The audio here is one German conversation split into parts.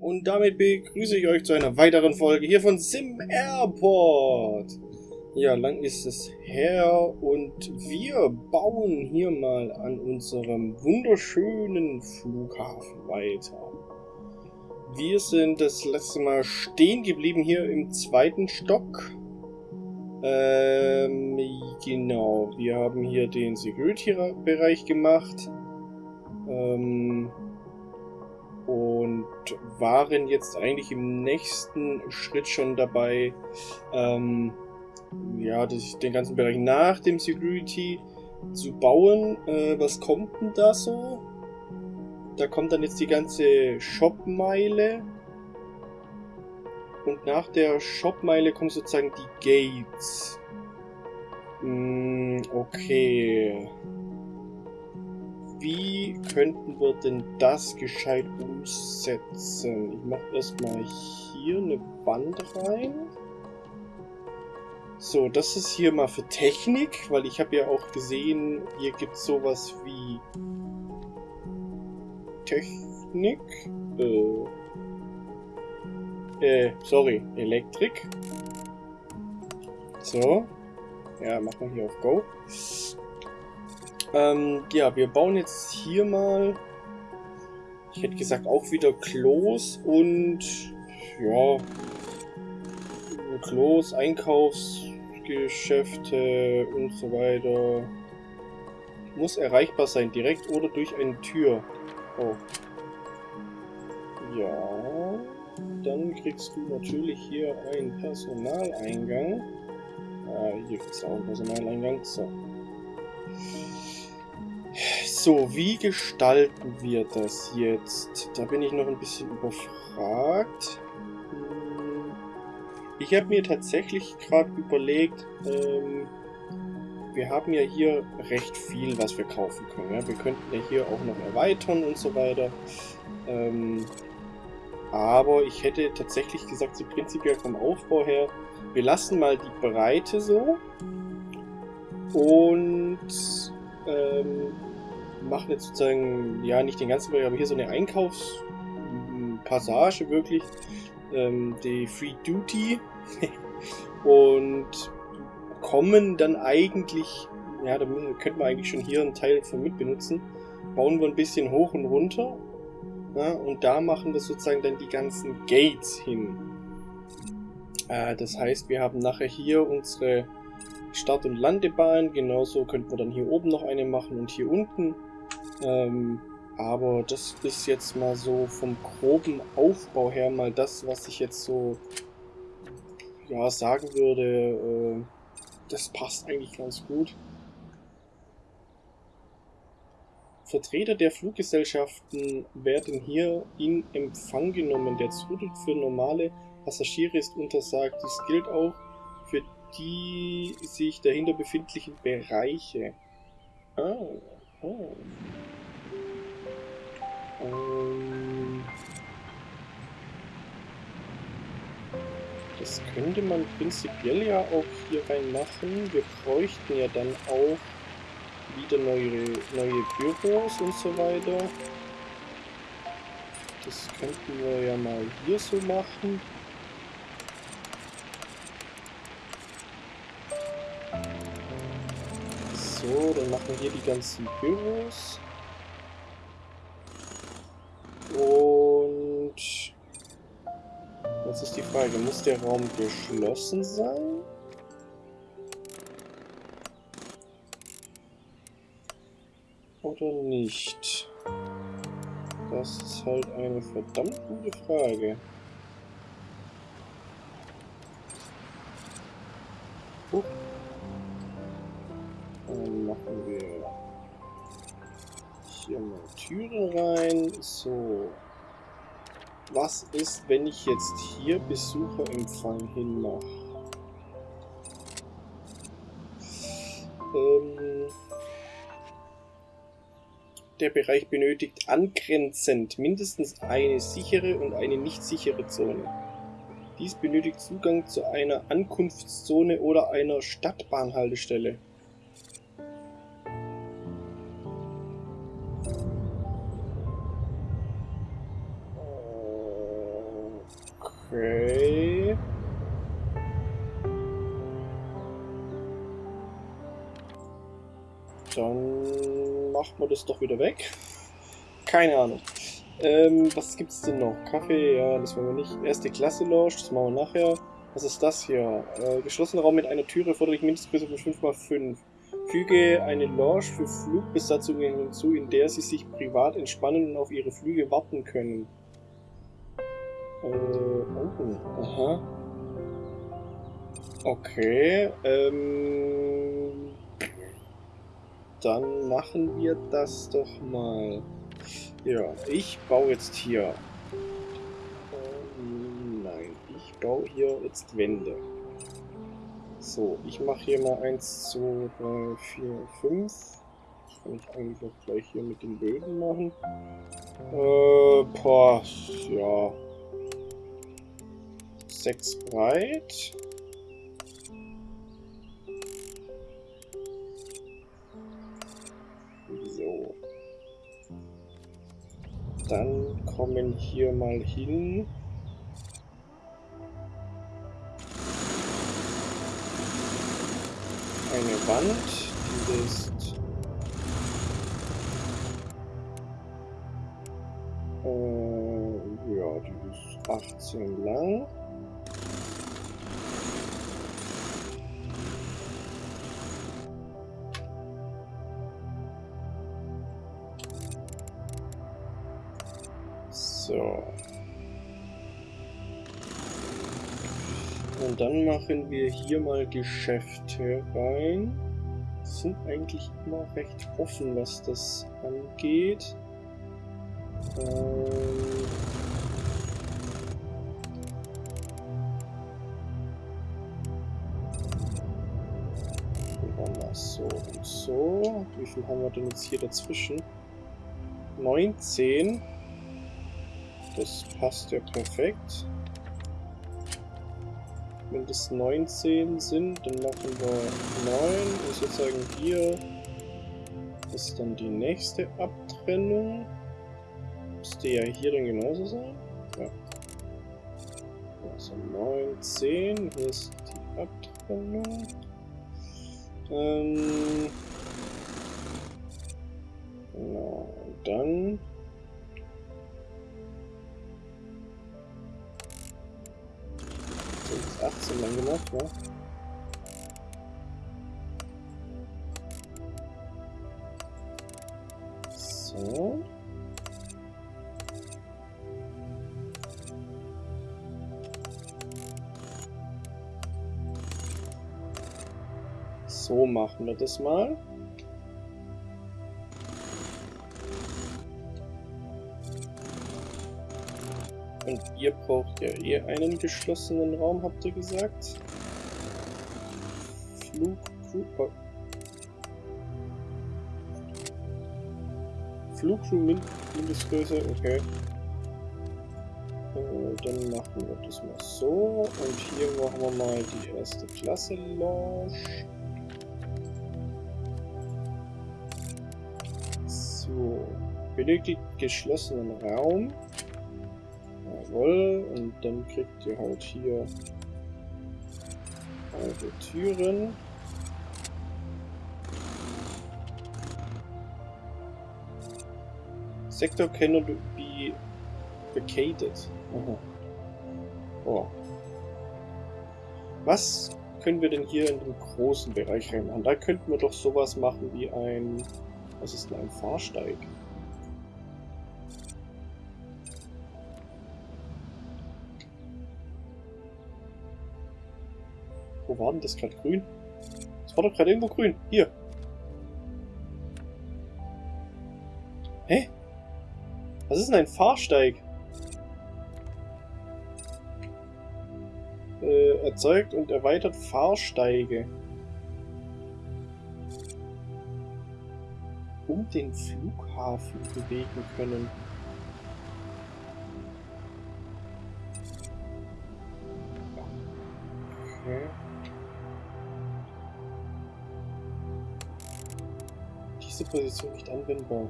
Und damit begrüße ich euch zu einer weiteren Folge hier von Sim Airport. Ja, lang ist es her und wir bauen hier mal an unserem wunderschönen Flughafen weiter. Wir sind das letzte Mal stehen geblieben hier im zweiten Stock. Ähm, genau, wir haben hier den Security-Bereich gemacht. Ähm, und waren jetzt eigentlich im nächsten Schritt schon dabei, ähm, ja, den ganzen Bereich nach dem Security zu bauen. Äh, was kommt denn da so? Da kommt dann jetzt die ganze Shopmeile. Und nach der Shopmeile kommen sozusagen die Gates. Hm, okay wie könnten wir denn das gescheit umsetzen? Ich mache erstmal hier eine Wand rein. So, das ist hier mal für Technik, weil ich habe ja auch gesehen, hier gibt es sowas wie Technik. Äh, äh, sorry, Elektrik. So. Ja, machen wir hier auf Go. Ähm, ja, wir bauen jetzt hier mal, ich hätte gesagt, auch wieder Klos und, ja, Klos, Einkaufsgeschäfte und so weiter. Muss erreichbar sein, direkt oder durch eine Tür. Oh. Ja, dann kriegst du natürlich hier einen Personaleingang. Ah, hier gibt es auch einen Personaleingang. So. So, wie gestalten wir das jetzt? Da bin ich noch ein bisschen überfragt. Hm, ich habe mir tatsächlich gerade überlegt, ähm, wir haben ja hier recht viel, was wir kaufen können. Ja? Wir könnten ja hier auch noch erweitern und so weiter. Ähm, aber ich hätte tatsächlich gesagt, so prinzipiell vom Aufbau her, wir lassen mal die Breite so. Und ähm, machen jetzt sozusagen, ja, nicht den ganzen Bereich, aber hier so eine Einkaufspassage wirklich. Ähm, die Free Duty. und kommen dann eigentlich, ja, da könnte man eigentlich schon hier einen Teil von mit benutzen. Bauen wir ein bisschen hoch und runter. Ja, und da machen wir sozusagen dann die ganzen Gates hin. Äh, das heißt, wir haben nachher hier unsere Start- und Landebahn. Genauso könnten wir dann hier oben noch eine machen und hier unten. Ähm, aber das ist jetzt mal so vom groben Aufbau her mal das, was ich jetzt so ja, sagen würde. Äh, das passt eigentlich ganz gut. Vertreter der Fluggesellschaften werden hier in Empfang genommen. Der Zutritt für normale Passagiere ist untersagt. Dies gilt auch für die sich dahinter befindlichen Bereiche. Ah, oh. Ähm, das könnte man prinzipiell ja auch hier rein machen. Wir bräuchten ja dann auch wieder neue, neue Büros und so weiter. Das könnten wir ja mal hier so machen. So, dann machen wir hier die ganzen Büros. Und jetzt ist die Frage, muss der Raum geschlossen sein? Oder nicht? Das ist halt eine verdammt gute Frage. Hier mal Türen rein. So. Was ist, wenn ich jetzt hier Besucherempfang hinmache? Ähm, der Bereich benötigt angrenzend mindestens eine sichere und eine nicht sichere Zone. Dies benötigt Zugang zu einer Ankunftszone oder einer Stadtbahnhaltestelle. Okay. Dann machen wir das doch wieder weg. Keine Ahnung. Ähm, was gibt's denn noch? Kaffee, ja, das wollen wir nicht. Erste Klasse Lounge, das machen wir nachher. Was ist das hier? Äh, geschlossener Raum mit einer Türe fordere ich Mindestgröße von 5x5. Füge eine Lounge für Flugbesatzungen hinzu, in der sie sich privat entspannen und auf ihre Flüge warten können. Äh, oh, aha. Okay, ähm... Dann machen wir das doch mal. Ja, ich baue jetzt hier... Ähm, nein, ich baue hier jetzt Wände. So, ich mache hier mal 1, 2, 3, 4, 5. Das kann ich eigentlich auch gleich hier mit den Böden machen. Äh, boah, ja. 6 breit. So. Dann kommen hier mal hin eine Wand, die ist 18 lang. So. Und dann machen wir hier mal Geschäfte rein. Sind eigentlich immer recht offen, was das angeht. Ähm so. Wie viel haben wir denn jetzt hier dazwischen? 19. Das passt ja perfekt. Wenn das 19 sind, dann machen wir 9 und sozusagen hier ist dann die nächste Abtrennung. Müsste ja hier dann genauso sein. Ja. Also 9, 10, hier ist die Abtrennung. Ähm, genau, dann 18 lang gemacht, ne? So. So machen wir das mal. Und ihr braucht ja eh einen geschlossenen Raum, habt ihr gesagt? Flug... Flug... Flugcrew Mindestgröße, okay. Äh, dann machen wir das mal so. Und hier machen wir mal die erste Klasse Launch. Benötigt geschlossenen Raum. Jawohl, und dann kriegt ihr halt hier alte Türen. Sektor cannot be vacated. Aha. Oh. Was können wir denn hier in dem großen Bereich reinmachen? Da könnten wir doch sowas machen wie ein... Was ist denn ein Fahrsteig? War denn das gerade grün? Das war doch gerade irgendwo grün. Hier. Hä? Was ist denn ein Fahrsteig? Äh, erzeugt und erweitert Fahrsteige. Um den Flughafen bewegen können. Diese Position nicht anwendbar.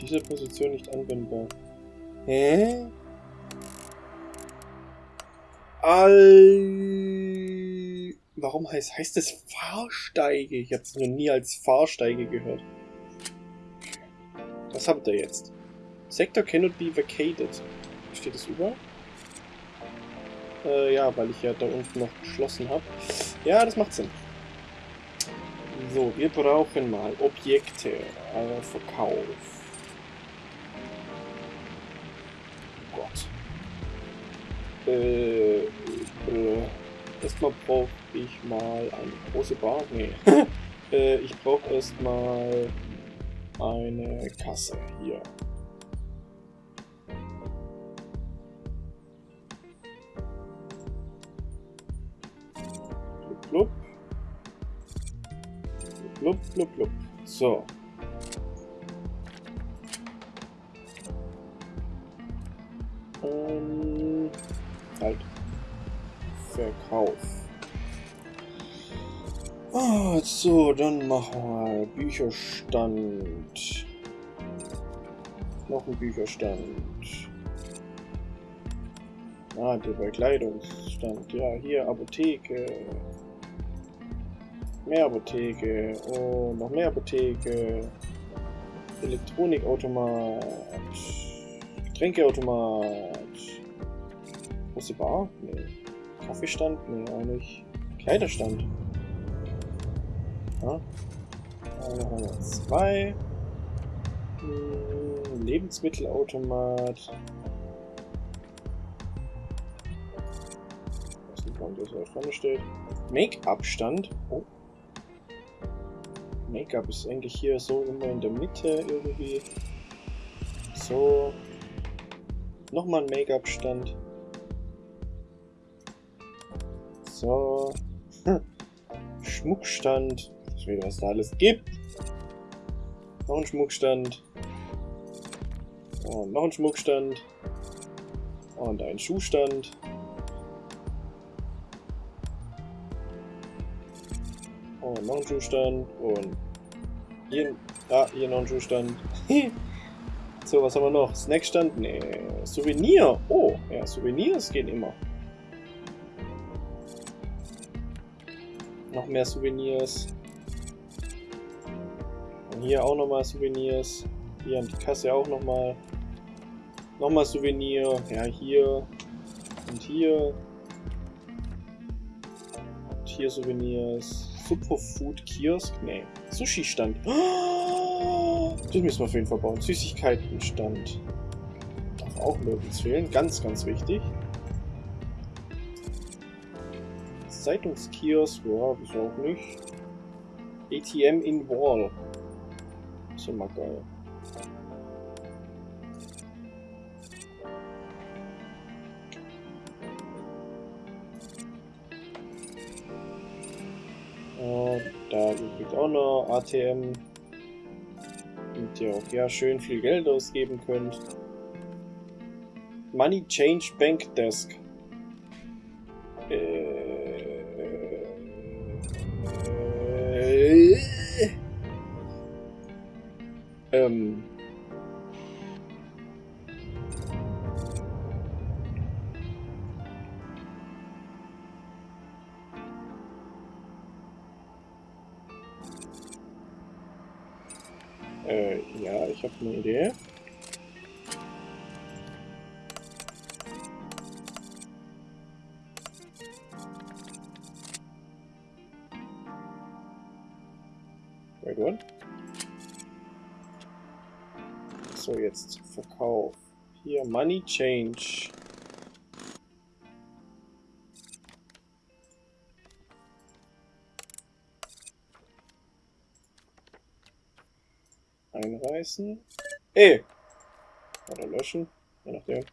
Diese Position nicht anwendbar. Hä? All... Warum heißt, heißt das Fahrsteige? Ich habe es noch nie als Fahrsteige gehört. Was habt ihr jetzt? Sector cannot be vacated. Steht das überall? Äh, ja, weil ich ja da unten noch geschlossen habe. Ja, das macht Sinn. So, wir brauchen mal Objekte. Äh, Verkauf. Oh Gott. Äh, äh, erstmal brauche ich mal eine große Bar. Nee. äh, ich brauche erstmal eine Kasse hier. Blub, blub. So. Ähm, halt. Verkauf. Ah, so, dann machen wir Bücherstand. Noch ein Bücherstand. Ah, der Bekleidungsstand. Ja, hier Apotheke. Mehr Apotheke. Oh, noch mehr Apotheke. Elektronikautomat. Getränkeautomat. Große Bar? Nee. Kaffeestand? Nee, nicht. Kleiderstand. Ja. Wir zwei. Hm, Lebensmittelautomat. Warum das da vorne steht. Make-up-Stand. Oh. Make-up ist eigentlich hier so immer in der Mitte irgendwie. So. Nochmal ein Make-up-Stand. So. Schmuckstand. Ich will, was da alles gibt. Noch ein Schmuckstand. Und noch ein Schmuckstand. Und ein Schuhstand. Und noch ein Schuhstand. Und hier, ah, hier noch ein Schuhstand. so, was haben wir noch? Snackstand? Nee. Souvenir. Oh, ja, Souvenirs gehen immer. Noch mehr Souvenirs. Und hier auch nochmal Souvenirs. Hier an die Kasse auch nochmal. Nochmal Souvenir. Ja, hier. Und hier. Und hier Souvenirs. Superfood Kiosk? Nee. Sushi-Stand. Den müssen wir auf jeden Fall bauen. Süßigkeiten-Stand. Darf auch nirgends fehlen. Ganz, ganz wichtig. Zeitungskiosk, ja, wieso auch nicht. ATM in Wall. Ist immer geil. Gibt auch noch ATM. Und ihr auch ja schön viel Geld ausgeben könnt. Money Change Bank Desk. Ja, ich habe eine Idee. Wait, what? So, jetzt Verkauf. Hier, Money Change. Einreißen. Eh! Oder löschen, je nachdem.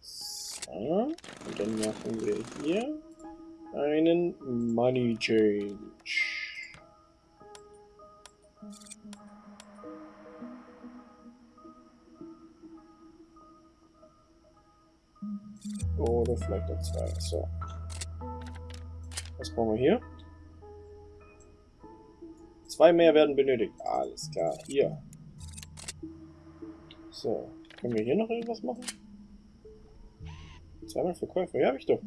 So, und dann machen wir hier einen Money Change. Oder vielleicht auch zwei. So. Was brauchen wir hier? Zwei mehr werden benötigt. Alles klar. Hier. So. Können wir hier noch irgendwas machen? Zweimal Verkäufer. Ja, hab ich doch.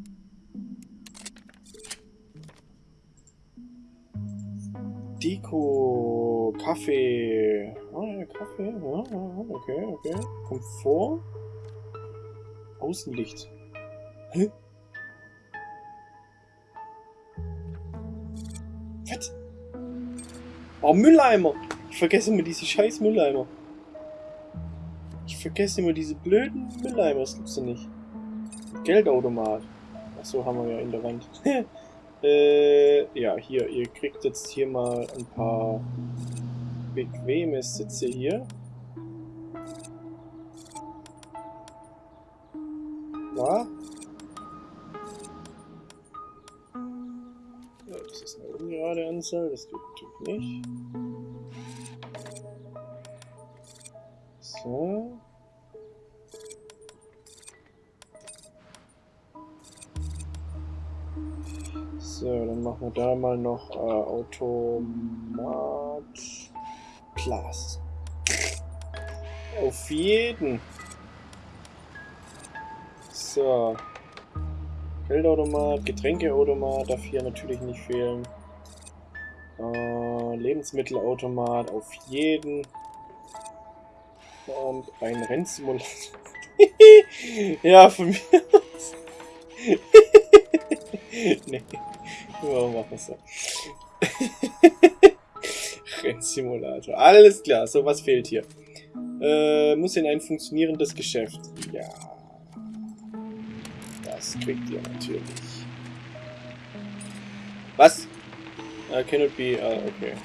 Deko, Kaffee. Ah, ja, Kaffee. Ja, okay, okay. Komfort. Außenlicht. Hä? Was? Oh, Mülleimer. Ich vergesse immer diese scheiß Mülleimer. Ich vergesse immer diese blöden Mülleimer. Das gibt's doch nicht. Geldautomat. Achso, haben wir ja in der Wand. Äh, ja, hier, ihr kriegt jetzt hier mal ein paar bequeme Sitze hier. Ja. Anzahl, das geht natürlich nicht. So. So, dann machen wir da mal noch äh, Automat Plus. Auf jeden. So. Geldautomat, Getränkeautomat darf hier natürlich nicht fehlen. Äh, Lebensmittelautomat auf jeden. Und ein Rennsimulator. ja, von mir aus. nee. Warum machen wir so? Rennsimulator. Alles klar, so was fehlt hier. Äh, muss in ein funktionierendes Geschäft. Ja. Das kriegt ihr natürlich. Was? Uh, cannot be. Uh, okay.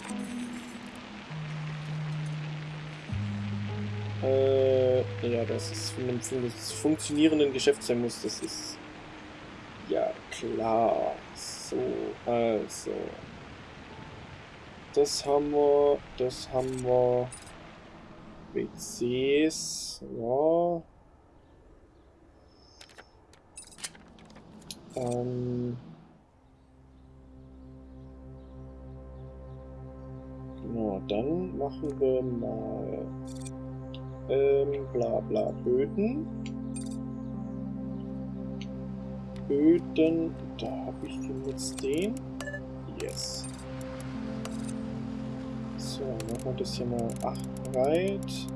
Äh, ja, das ist von einem funktionierenden Geschäft sein muss. Das ist ja klar. So, also. Das haben wir, das haben wir. WCs, ja. Ähm. Genau, dann machen wir mal ähm, bla bla Böden. Böden, da habe ich jetzt den. Yes. So, machen wir das hier mal 8 breit.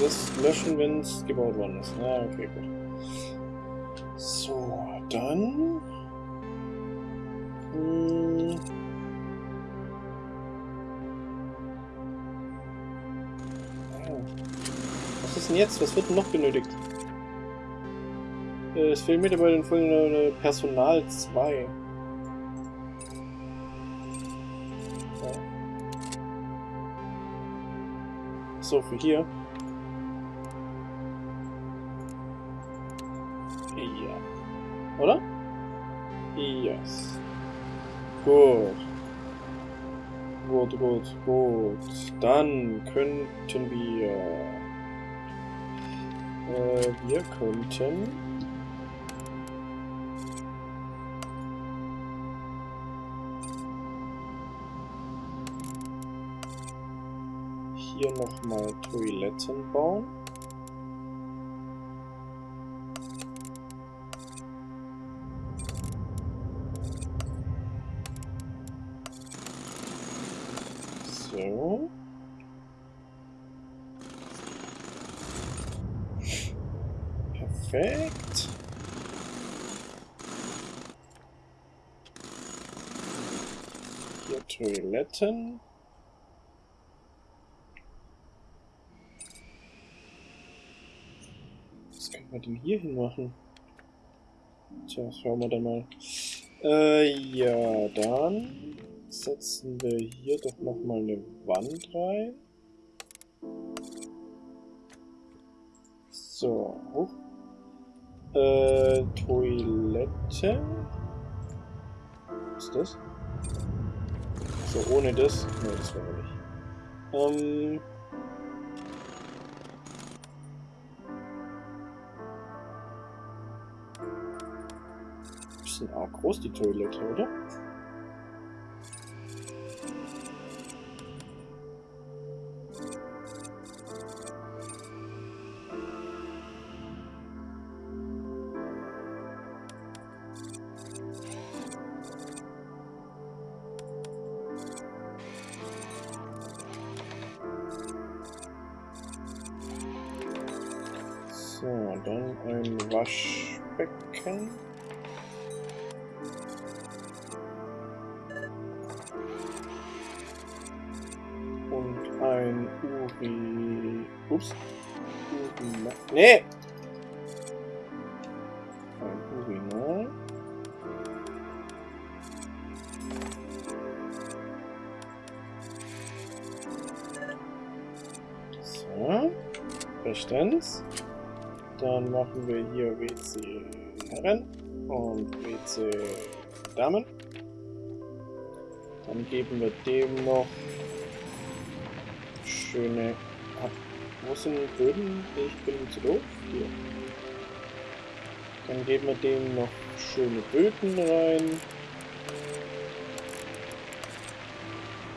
Das löschen, wenn es gebaut worden ist. Ah, okay, gut. So, dann... Hm. Ah. Was ist denn jetzt? Was wird denn noch benötigt? Äh, Es fehlen Mitarbeiter in folgender Personal 2. Ja. So, für hier. Oder? Yes. Gut. Gut, gut, gut. Dann könnten wir... Äh, wir könnten... Hier nochmal Toiletten bauen. Toiletten. Was können wir denn hier hin machen? Tja, schauen wir dann mal. Äh, ja, dann setzen wir hier doch nochmal eine Wand rein. So, hoch. Äh, Toilette. Was ist das? So, ohne das? Ne, das war nicht. Ähm... Bisschen arg groß die Toilette, oder? Ein Urinal. So. Bestens. Dann machen wir hier WC Herren und WC Damen. Dann geben wir dem noch schöne... Wo sind Böden? Ich bin zu doof. Hier. Dann geben wir dem noch schöne Böden rein.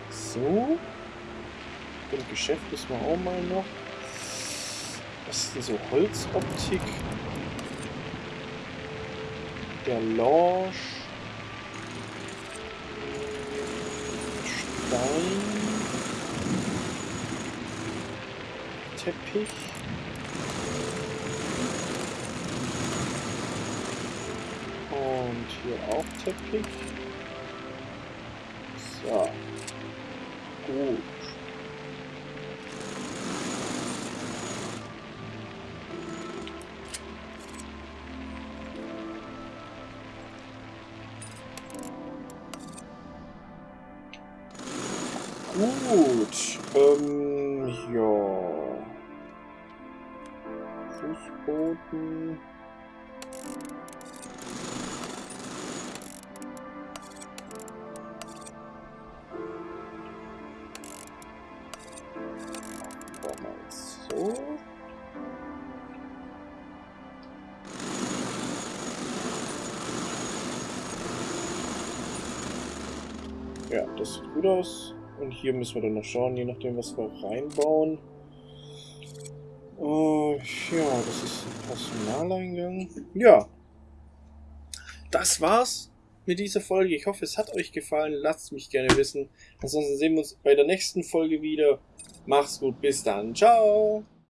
So. Und Geschäft müssen wir auch mal noch. Was ist denn so Holzoptik? Der Lounge. Stein. Teppich. Und hier auch Teppich. So. Gut. Gut. Ähm, ja. Fußboden. Das sieht gut aus. Und hier müssen wir dann noch schauen, je nachdem, was wir reinbauen. Äh, ja, das ist ein Personaleingang. Ja. Das war's mit dieser Folge. Ich hoffe, es hat euch gefallen. Lasst mich gerne wissen. Ansonsten sehen wir uns bei der nächsten Folge wieder. Macht's gut, bis dann. Ciao.